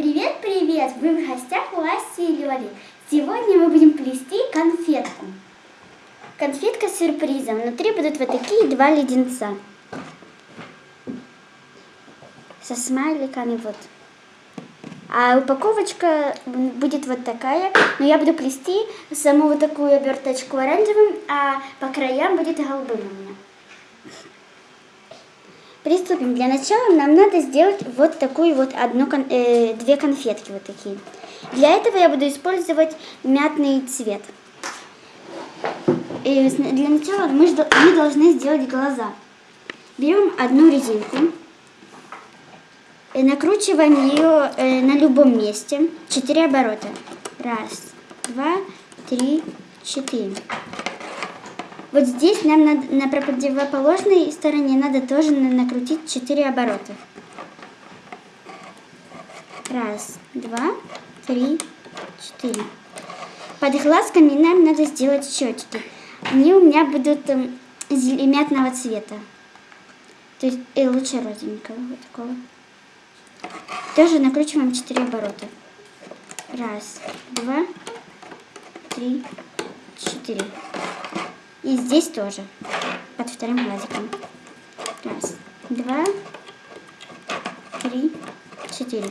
Привет, привет! Вы в гостях у Аси и Лёли. Сегодня мы будем плести конфетку. Конфетка с сюрпризом. Внутри будут вот такие два леденца. Со смайликами вот. А упаковочка будет вот такая. Но я буду плести саму вот такую оберточку оранжевым, а по краям будет голубым у меня. Приступим. Для начала нам надо сделать вот такую вот одну, э, две конфетки вот такие. Для этого я буду использовать мятный цвет. И для начала мы, мы должны сделать глаза. Берем одну резинку, и накручиваем ее э, на любом месте. Четыре оборота. Раз, два, три, четыре. Вот здесь нам надо, на противоположной стороне надо тоже накрутить 4 оборота. Раз, два, три, четыре. Под глазками нам надо сделать щечки. Они у меня будут э, мятного цвета. То есть э, лучше розовенького вот такого. Тоже накручиваем 4 оборота. Раз, два, три, четыре. И здесь тоже, под вторым глазиком. Раз, два, три, четыре.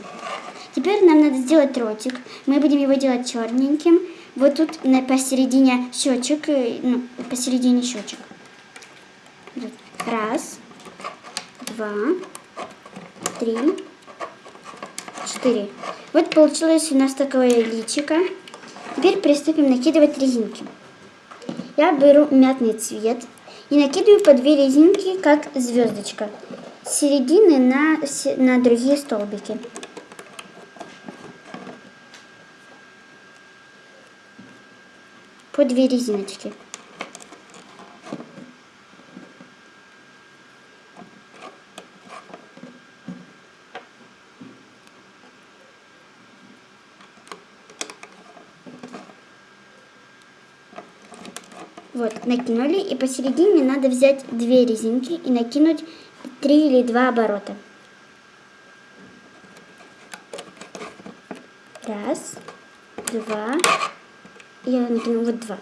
Теперь нам надо сделать ротик. Мы будем его делать черненьким. Вот тут на, посередине щечек, э, ну, посередине щечек. Раз, два, три, четыре. Вот получилось у нас такое личико. Теперь приступим накидывать резинки. Я беру мятный цвет и накидываю по две резинки, как звездочка, с середины на, на другие столбики. По две резиночки. Вот, накинули, и посередине надо взять две резинки и накинуть три или два оборота. Раз, два, я накину вот два.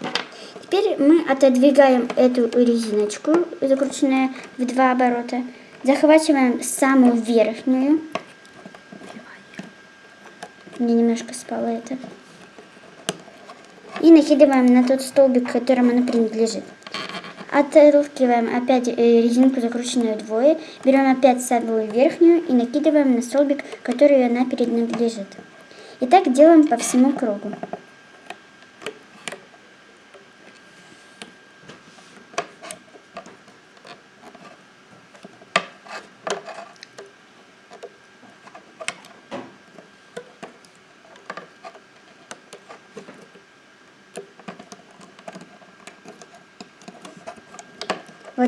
Теперь мы отодвигаем эту резиночку, закрученную в два оборота, захватываем самую верхнюю. Мне немножко спало это и накидываем на тот столбик, которому она принадлежит. Отталкиваем опять э, резинку, закрученную вдвое, берем опять самую верхнюю и накидываем на столбик, который она принадлежит. И так делаем по всему кругу.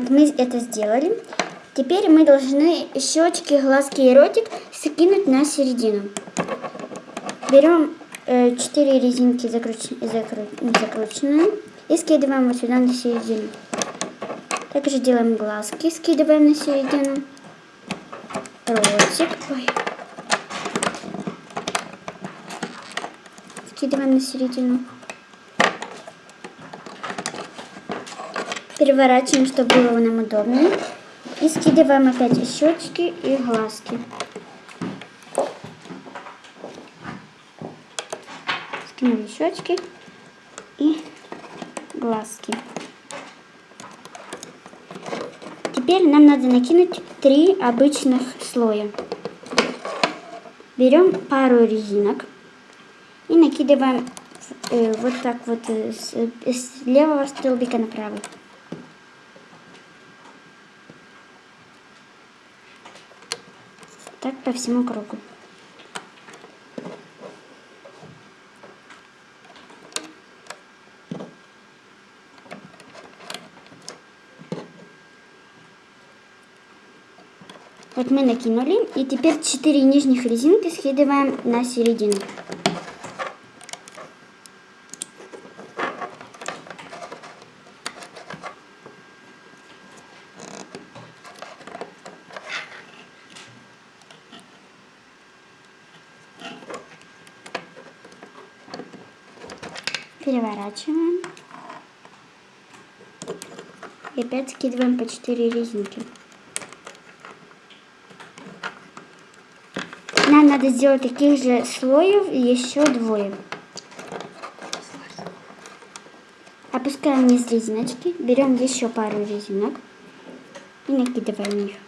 Вот мы это сделали. Теперь мы должны щечки, глазки и ротик скинуть на середину. Берем э, 4 резинки закруч... закру... закрученные и скидываем вот сюда на середину. Также делаем глазки, скидываем на середину. Ротик. Ой. Скидываем на середину. Переворачиваем, чтобы было нам удобнее. И скидываем опять щечки, и глазки. Скинули щечки и глазки. Теперь нам надо накинуть три обычных слоя. Берем пару резинок и накидываем э, вот так вот э, с, э, с левого столбика на правый. Так по всему кругу. Вот мы накинули, и теперь 4 нижних резинки скидываем на середину. Переворачиваем. И опять скидываем по 4 резинки. Нам надо сделать таких же слоев еще двое. Опускаем вниз резиночки, берем еще пару резинок и накидываем их.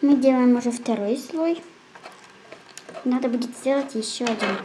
Мы делаем уже второй слой. Надо будет сделать еще один.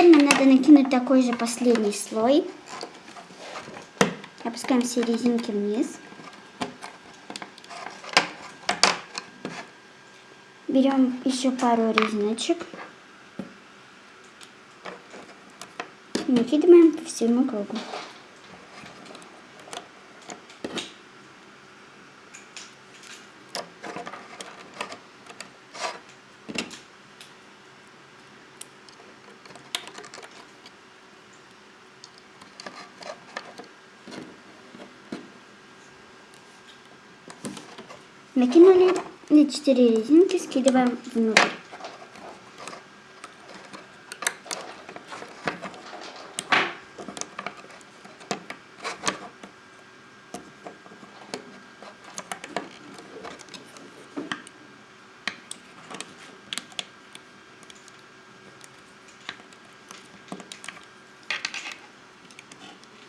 Теперь нам надо накинуть такой же последний слой. Опускаем все резинки вниз. Берем еще пару резиночек. Накидываем по всему кругу. Накинули на 4 резинки, скидываем внутрь.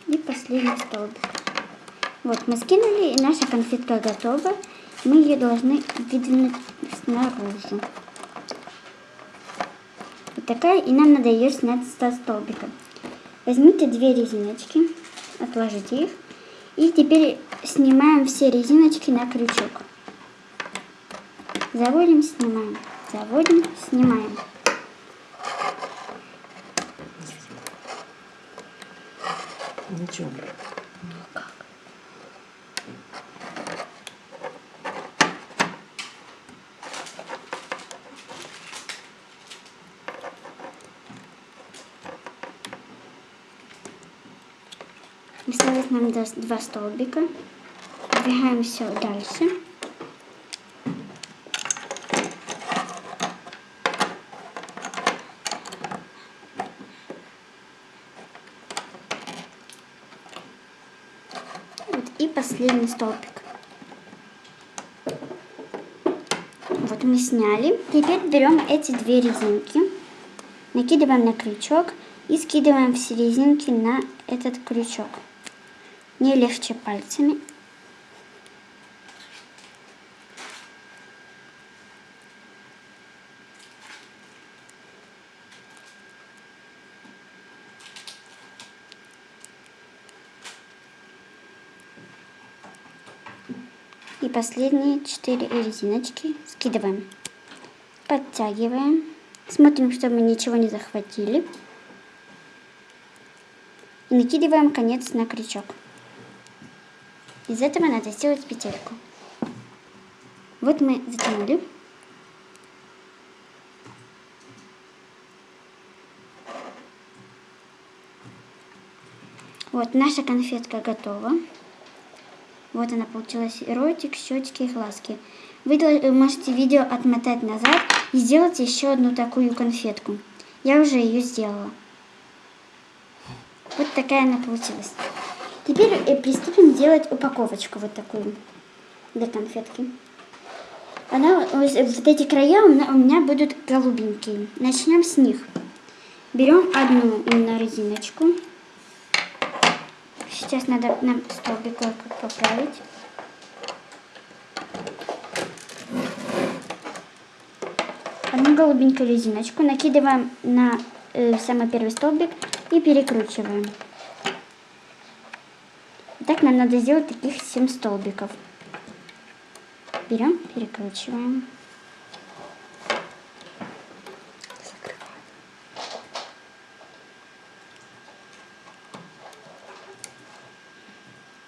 И последний столбик. Вот, мы скинули, и наша конфетка готова мы ее должны выдвинуть снаружи. Вот такая, и нам надо ее снять со столбика. Возьмите две резиночки, отложите их, и теперь снимаем все резиночки на крючок. Заводим, снимаем, заводим, снимаем. Ничего. Осталось нам два столбика. Двигаем все дальше. Вот, и последний столбик. Вот мы сняли. Теперь берем эти две резинки, накидываем на крючок и скидываем все резинки на этот крючок не легче пальцами. И последние четыре резиночки скидываем. Подтягиваем. Смотрим, чтобы ничего не захватили. И накидываем конец на крючок. Из этого надо сделать петельку. Вот мы затянули. Вот наша конфетка готова. Вот она получилась. Ротик, щечки и глазки. Вы можете видео отмотать назад и сделать еще одну такую конфетку. Я уже ее сделала. Вот такая она получилась. Теперь э, приступим делать упаковочку вот такую для конфетки. Она, вот эти края у меня, у меня будут голубенькие. Начнем с них. Берем одну на резиночку, Сейчас надо нам столбик поправить. Одну голубенькую резиночку накидываем на э, самый первый столбик и перекручиваем. Нам надо сделать таких 7 столбиков. Берем, перекручиваем.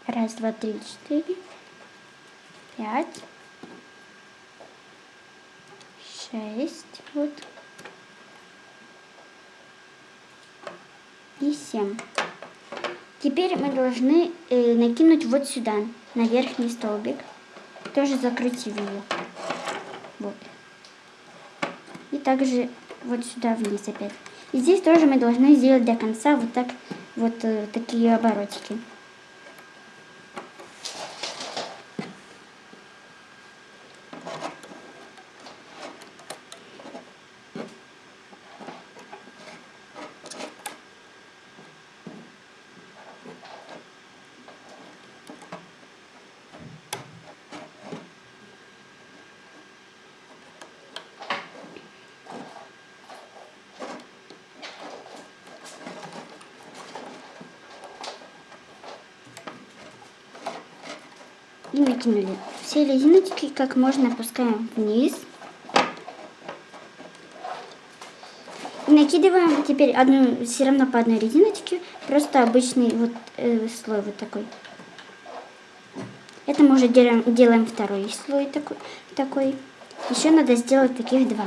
Раз, два, три, четыре, пять, шесть, вот, и семь. Теперь мы должны э, накинуть вот сюда, на верхний столбик, тоже закрутив его. Вот. И также вот сюда вниз опять. И здесь тоже мы должны сделать до конца вот так, вот э, такие оборотики. И накинули. Все резиночки как можно опускаем вниз. И накидываем теперь одну, все равно по одной резиночке, просто обычный вот э, слой вот такой. Это мы уже делаем, делаем второй слой такой, такой. Еще надо сделать таких два.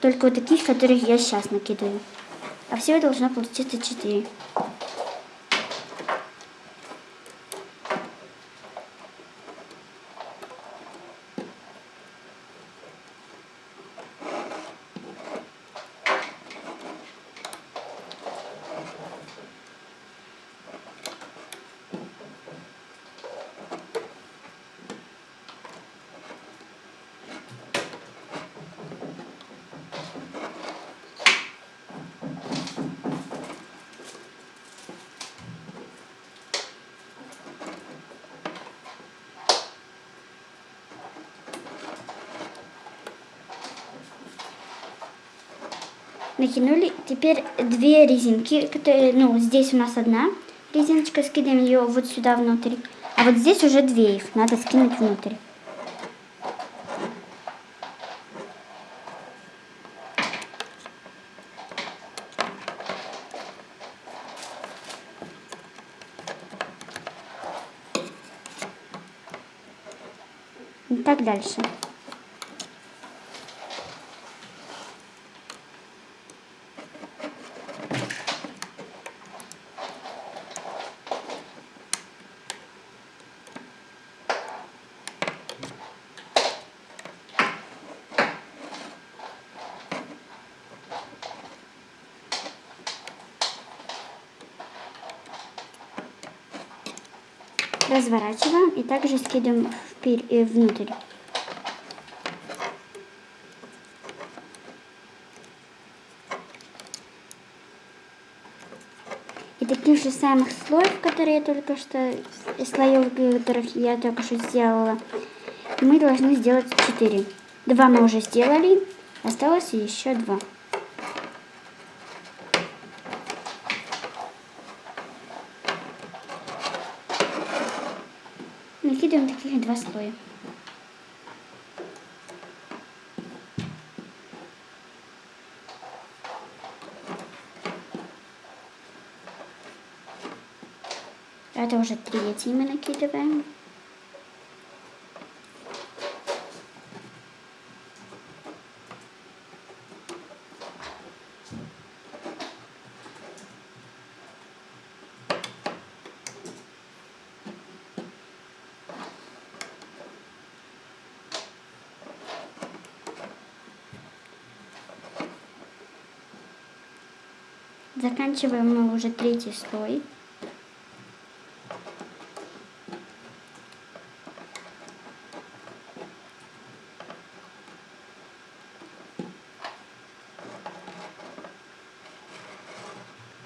Только вот таких, которых я сейчас накидываю. А всего должно получиться четыре. Накинули. Теперь две резинки, которые, ну, здесь у нас одна резиночка, скидываем ее вот сюда внутрь. А вот здесь уже две их, надо скинуть внутрь. И так дальше. Разворачиваем и также скидываем э, внутрь. И таких же самых слоев, которые я только что, слоев, которых я только что сделала, мы должны сделать 4. Два мы уже сделали, осталось еще два. накидываем таких два слоя. Это уже третий мы накидываем. Заканчиваем мы уже третий слой.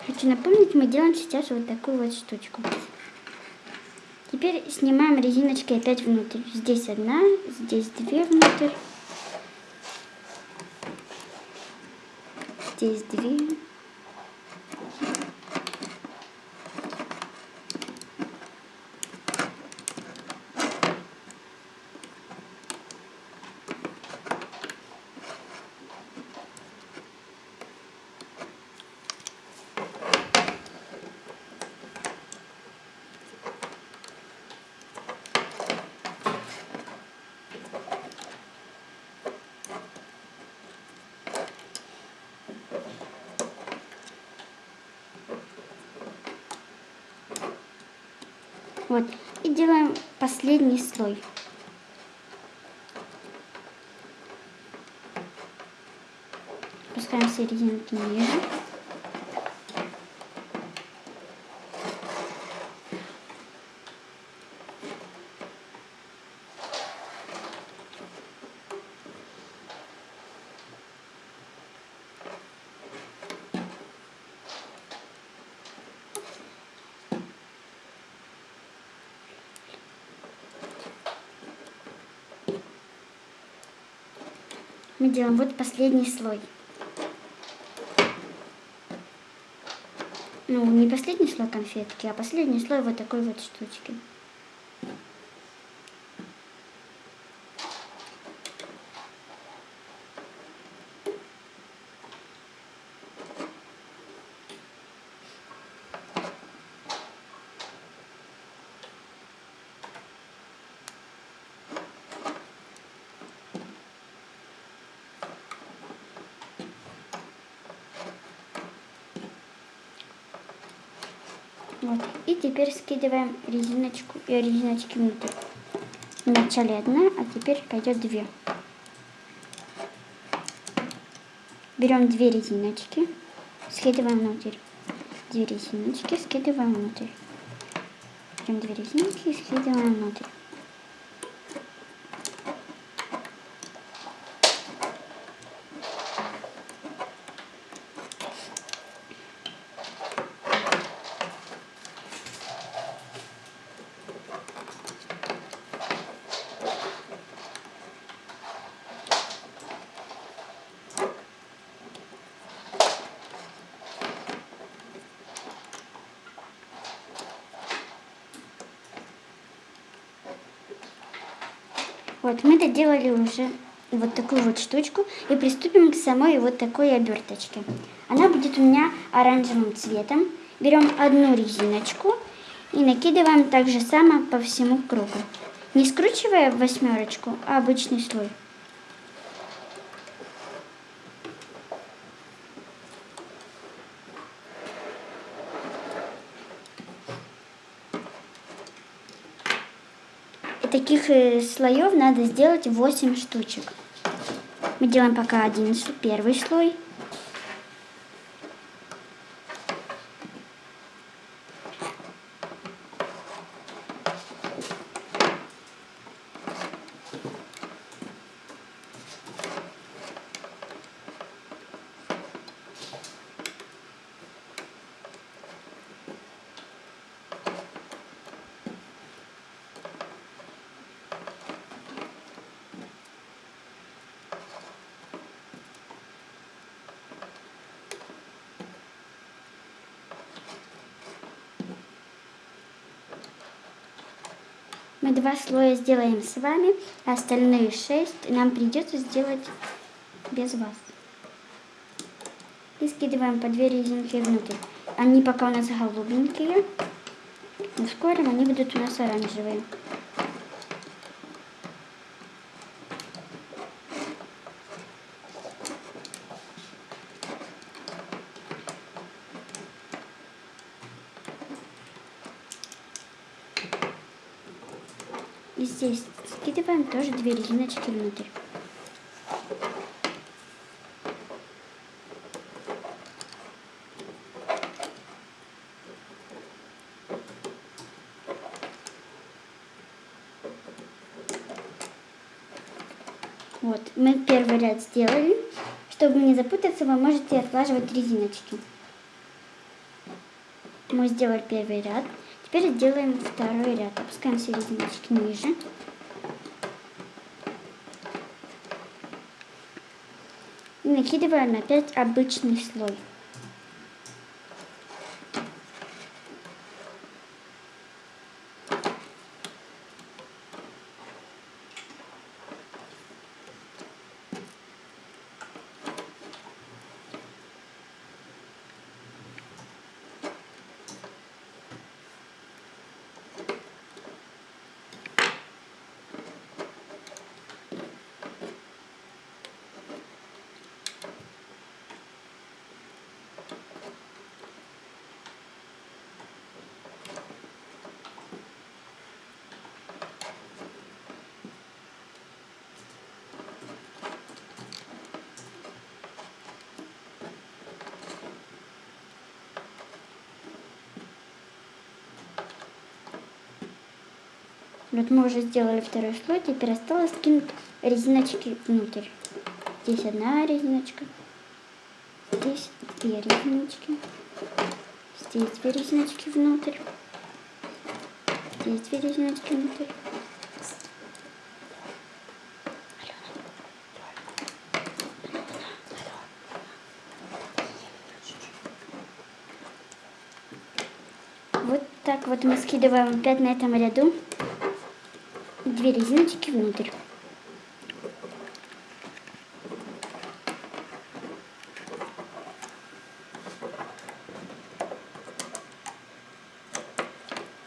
Хочу напомнить, мы делаем сейчас вот такую вот штучку. Теперь снимаем резиночки опять внутрь. Здесь одна, здесь две внутрь. Здесь две. Вот. И делаем последний слой. Пускаем все резинки ниже. Мы делаем вот последний слой. Ну, не последний слой конфетки, а последний слой вот такой вот штучки. Вот. И теперь скидываем резиночку и резиночки внутрь. Вначале одна, а теперь пойдет две. Берем две резиночки, скидываем внутрь. Две резиночки, скидываем внутрь. Берем две резинки и скидываем внутрь. Вот, мы доделали уже вот такую вот штучку и приступим к самой вот такой оберточке. Она будет у меня оранжевым цветом. Берем одну резиночку и накидываем так же само по всему кругу. Не скручивая восьмерочку, а обычный слой. Таких э, слоев надо сделать 8 штучек. Мы делаем пока один первый слой. Мы два слоя сделаем с вами, а остальные шесть нам придется сделать без вас. И скидываем по две резинки внутрь. Они пока у нас голубенькие, но скоро они будут у нас оранжевые. И здесь скидываем тоже две резиночки внутрь. Вот, мы первый ряд сделали. Чтобы не запутаться, вы можете отлаживать резиночки. Мы сделали первый ряд. Теперь делаем второй ряд. Опускаем серединочки ниже. Накидываем опять обычный слой. Вот мы уже сделали второй слой, теперь осталось скинуть резиночки внутрь. Здесь одна резиночка, здесь две резиночки, здесь две резиночки внутрь, здесь две резиночки внутрь. Вот так вот мы скидываем опять на этом ряду две резиночки внутрь.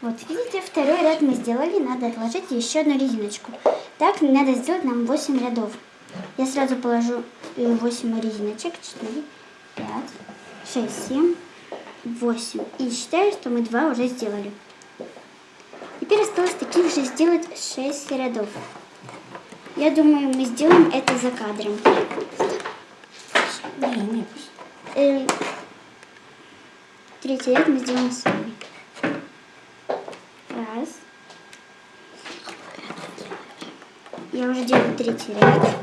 Вот, видите, второй ряд мы сделали, надо отложить еще одну резиночку. Так, надо сделать нам 8 рядов. Я сразу положу 8 резиночек, 4, 5, 6, 7, 8. И считаю, что мы 2 уже сделали. Теперь осталось таких же сделать 6 рядов. Я думаю, мы сделаем это за кадром. Не, не, пусть. Э, третий ряд мы сделаем сами. Раз. Я уже делаю третий ряд.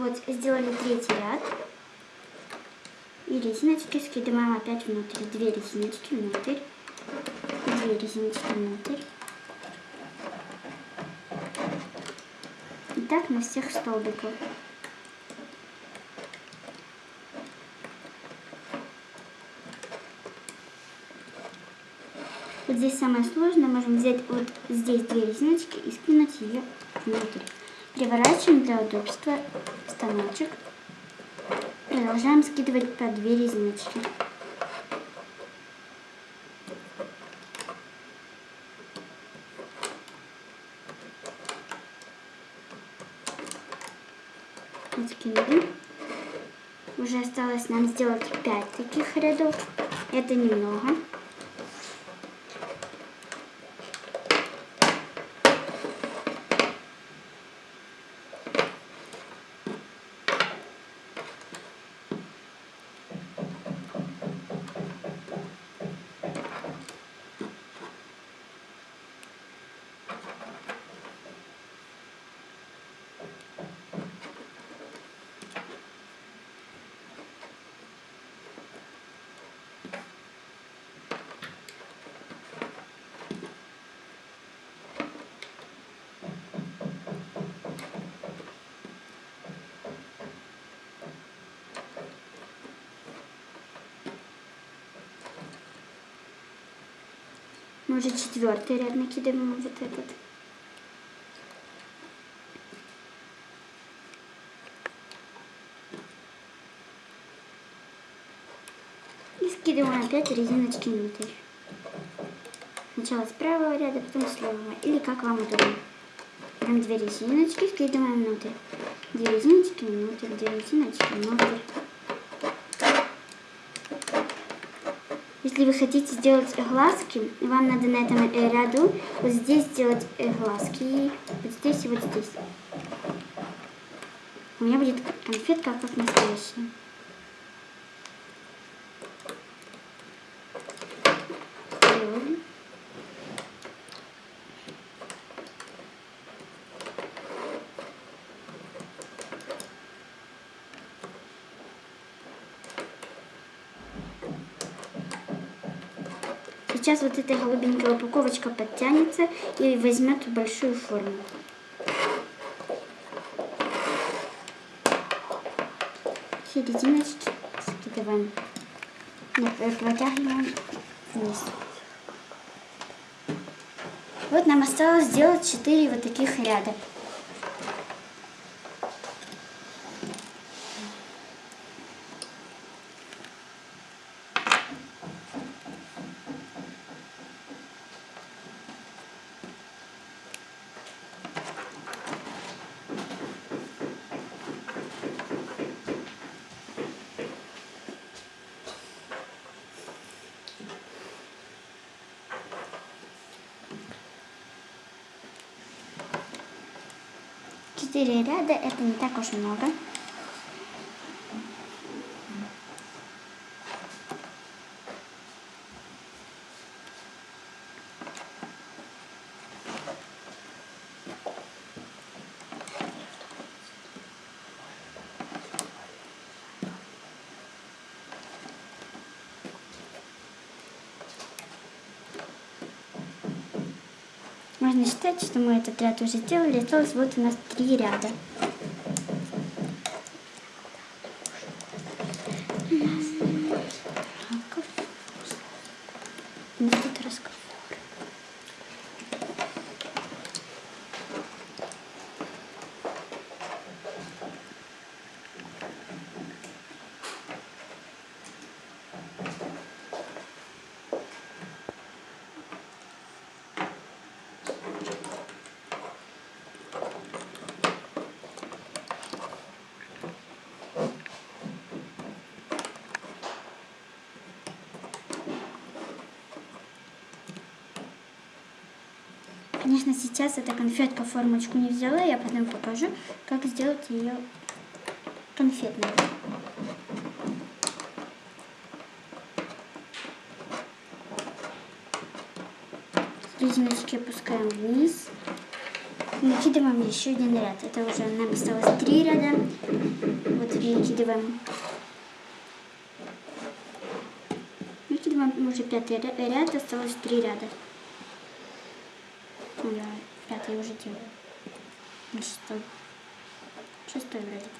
Вот, сделали третий ряд. И резиночки скидываем опять внутрь. Две резиночки внутрь. Две резиночки внутрь. И так на всех столбиках. Вот здесь самое сложное. Можем взять вот здесь две резиночки и скинуть ее внутрь. Переворачиваем для удобства станочек. Продолжаем скидывать по две резиночки. Скинули. Уже осталось нам сделать 5 таких рядов. Это немного. Мы уже четвертый ряд накидываем а вот этот. И скидываем опять резиночки внутрь. Сначала с правого ряда, а потом с левого. Или как вам удобно. Там две резиночки, скидываем внутрь. Две резиночки внутрь, две резиночки внутрь. Если вы хотите сделать глазки, вам надо на этом э, ряду вот здесь сделать э, глазки, вот здесь и вот здесь. У меня будет конфетка как настоящая. Сделали. Сейчас вот эта голубенькая упаковочка подтянется и возьмет большую форму. Серединочки скидываем. Нет, э, протягиваем вниз. Вот нам осталось сделать 4 вот таких ряда. Четыре ряда это не так уж много. Можно считать, что мы этот ряд уже сделали. Осталось вот у нас три ряда. У нас тут разговор. Конечно, сейчас эта конфетка формочку не взяла, я потом покажу, как сделать ее конфетной. Резиночки опускаем вниз. Накидываем еще один ряд. Это уже нам осталось три ряда. Вот накидываем. Накидываем уже пятый ря- ряд, осталось три ряда. Я пятый уже делаю. На шестой. Шестой вроде.